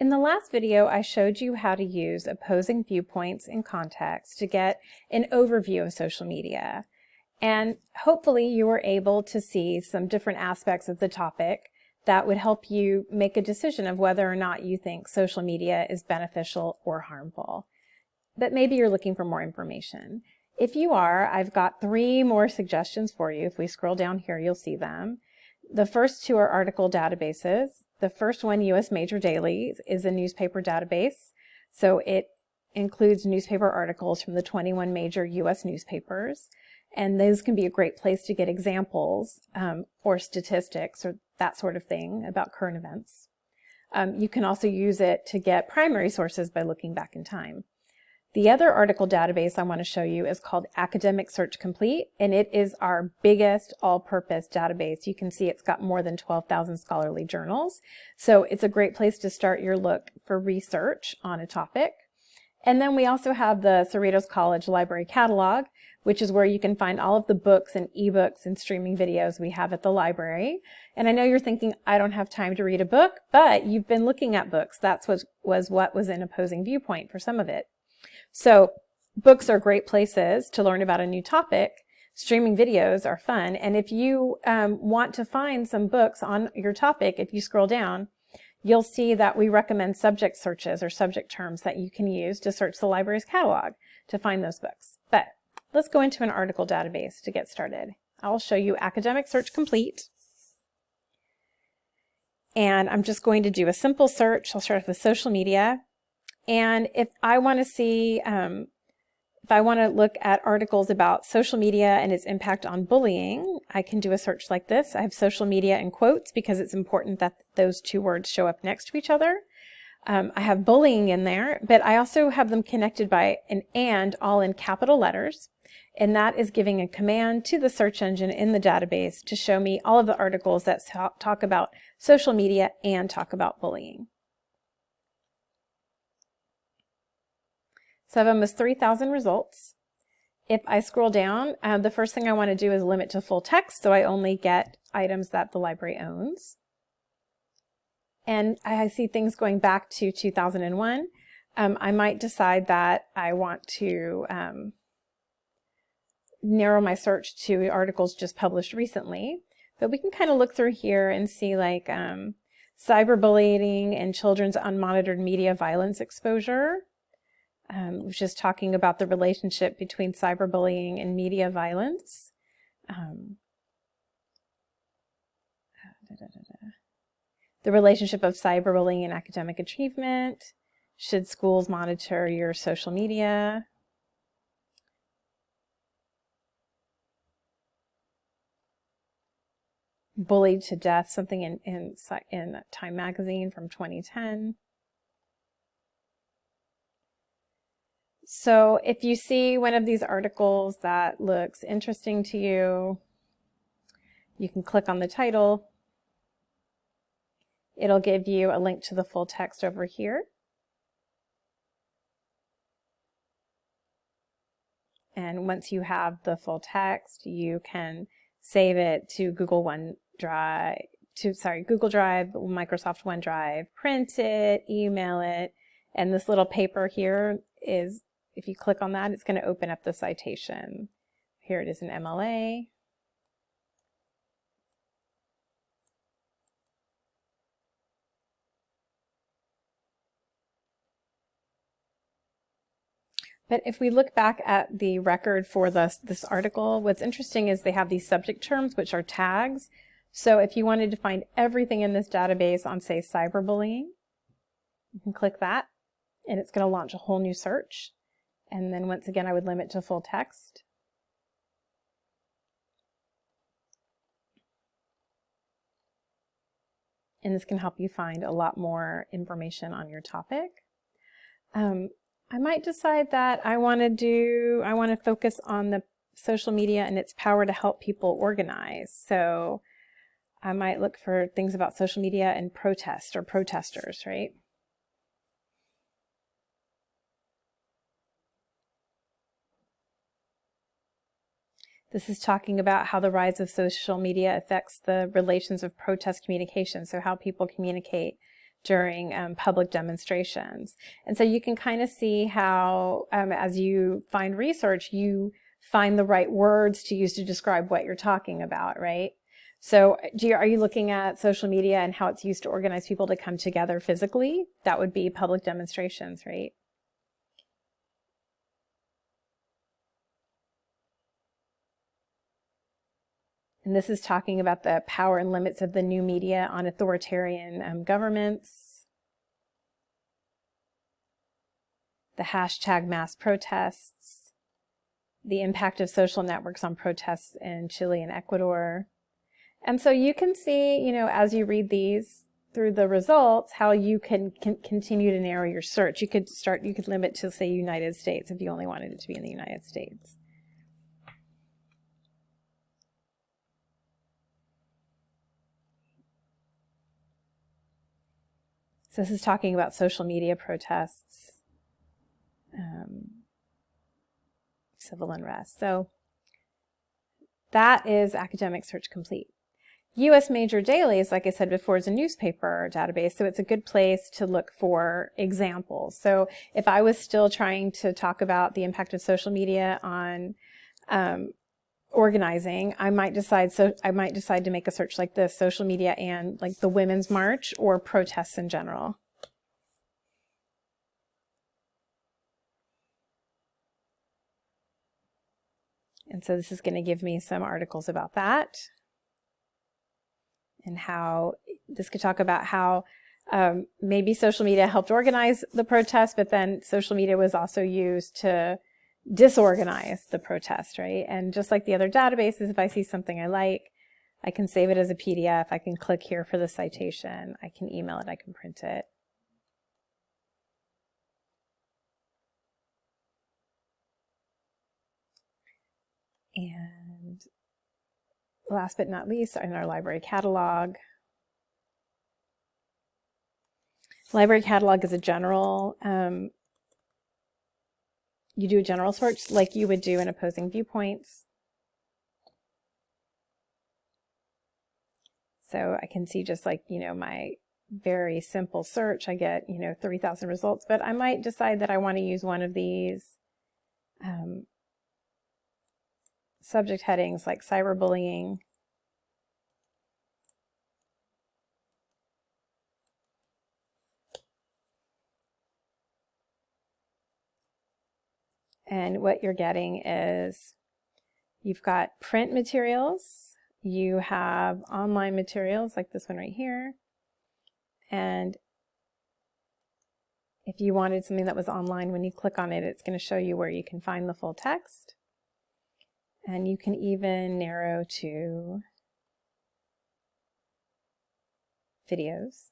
In the last video, I showed you how to use opposing viewpoints in context to get an overview of social media. And hopefully you were able to see some different aspects of the topic that would help you make a decision of whether or not you think social media is beneficial or harmful. But maybe you're looking for more information. If you are, I've got three more suggestions for you. If we scroll down here, you'll see them. The first two are article databases. The first one, U.S. Major Dailies, is a newspaper database. So it includes newspaper articles from the 21 major U.S. newspapers. And those can be a great place to get examples um, or statistics or that sort of thing about current events. Um, you can also use it to get primary sources by looking back in time. The other article database I want to show you is called Academic Search Complete, and it is our biggest all-purpose database. You can see it's got more than 12,000 scholarly journals. So it's a great place to start your look for research on a topic. And then we also have the Cerritos College Library Catalog, which is where you can find all of the books and ebooks and streaming videos we have at the library. And I know you're thinking, I don't have time to read a book, but you've been looking at books. That's what was what was in opposing viewpoint for some of it. So books are great places to learn about a new topic. Streaming videos are fun. And if you um, want to find some books on your topic, if you scroll down, you'll see that we recommend subject searches or subject terms that you can use to search the library's catalog to find those books. But let's go into an article database to get started. I'll show you Academic Search Complete. And I'm just going to do a simple search. I'll start with social media. And if I want to see, um, if I want to look at articles about social media and its impact on bullying, I can do a search like this. I have social media in quotes because it's important that those two words show up next to each other. Um, I have bullying in there, but I also have them connected by an and all in capital letters. And that is giving a command to the search engine in the database to show me all of the articles that talk about social media and talk about bullying. So I have almost 3,000 results. If I scroll down, uh, the first thing I want to do is limit to full text, so I only get items that the library owns. And I see things going back to 2001. Um, I might decide that I want to um, narrow my search to articles just published recently. But we can kind of look through here and see like um, cyberbullying and children's unmonitored media violence exposure um, was just talking about the relationship between cyberbullying and media violence. Um, da, da, da, the relationship of cyberbullying and academic achievement. Should schools monitor your social media? Bullied to death, something in, in, in Time Magazine from 2010. So if you see one of these articles that looks interesting to you, you can click on the title. It'll give you a link to the full text over here. And once you have the full text, you can save it to Google OneDrive, to sorry, Google Drive, Microsoft OneDrive, print it, email it, and this little paper here is if you click on that, it's going to open up the citation. Here it is in MLA. But if we look back at the record for this, this article, what's interesting is they have these subject terms, which are tags. So if you wanted to find everything in this database on, say, cyberbullying, you can click that, and it's going to launch a whole new search. And then once again, I would limit to full text. And this can help you find a lot more information on your topic. Um, I might decide that I want to do, I want to focus on the social media and its power to help people organize. So I might look for things about social media and protest or protesters, right? This is talking about how the rise of social media affects the relations of protest communication, so how people communicate during um, public demonstrations. And so you can kind of see how, um, as you find research, you find the right words to use to describe what you're talking about, right? So you, are you looking at social media and how it's used to organize people to come together physically? That would be public demonstrations, right? And this is talking about the power and limits of the new media on authoritarian um, governments. The hashtag mass protests. The impact of social networks on protests in Chile and Ecuador. And so you can see, you know, as you read these through the results, how you can, can continue to narrow your search. You could start, you could limit to say United States if you only wanted it to be in the United States. So this is talking about social media protests, um, civil unrest. So that is academic search complete. U.S. Major Dailies, like I said before, is a newspaper database, so it's a good place to look for examples. So if I was still trying to talk about the impact of social media on um, organizing, I might decide so I might decide to make a search like this, social media and like the Women's March or protests in general. And so this is going to give me some articles about that and how this could talk about how um, maybe social media helped organize the protest, but then social media was also used to disorganize the protest, right? And just like the other databases, if I see something I like, I can save it as a PDF. I can click here for the citation. I can email it. I can print it. And last but not least, in our library catalog. Library catalog is a general um, you do a general search like you would do in opposing viewpoints. So I can see just like, you know, my very simple search, I get, you know, 3,000 results, but I might decide that I want to use one of these um, subject headings like cyberbullying, And what you're getting is you've got print materials, you have online materials like this one right here, and if you wanted something that was online, when you click on it, it's going to show you where you can find the full text. And you can even narrow to videos.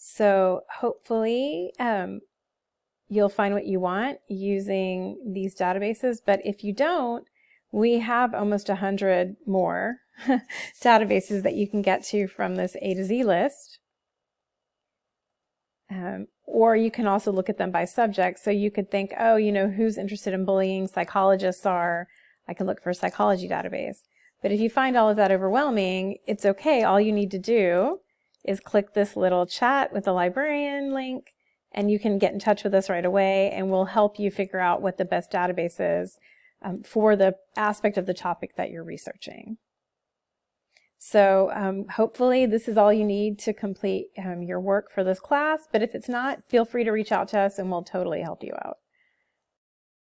So hopefully um, you'll find what you want using these databases. But if you don't, we have almost 100 more databases that you can get to from this A to Z list. Um, or you can also look at them by subject. So you could think, oh, you know, who's interested in bullying? Psychologists are. I can look for a psychology database. But if you find all of that overwhelming, it's okay. All you need to do is click this little chat with the librarian link and you can get in touch with us right away and we'll help you figure out what the best database is um, for the aspect of the topic that you're researching. So um, hopefully this is all you need to complete um, your work for this class, but if it's not, feel free to reach out to us and we'll totally help you out.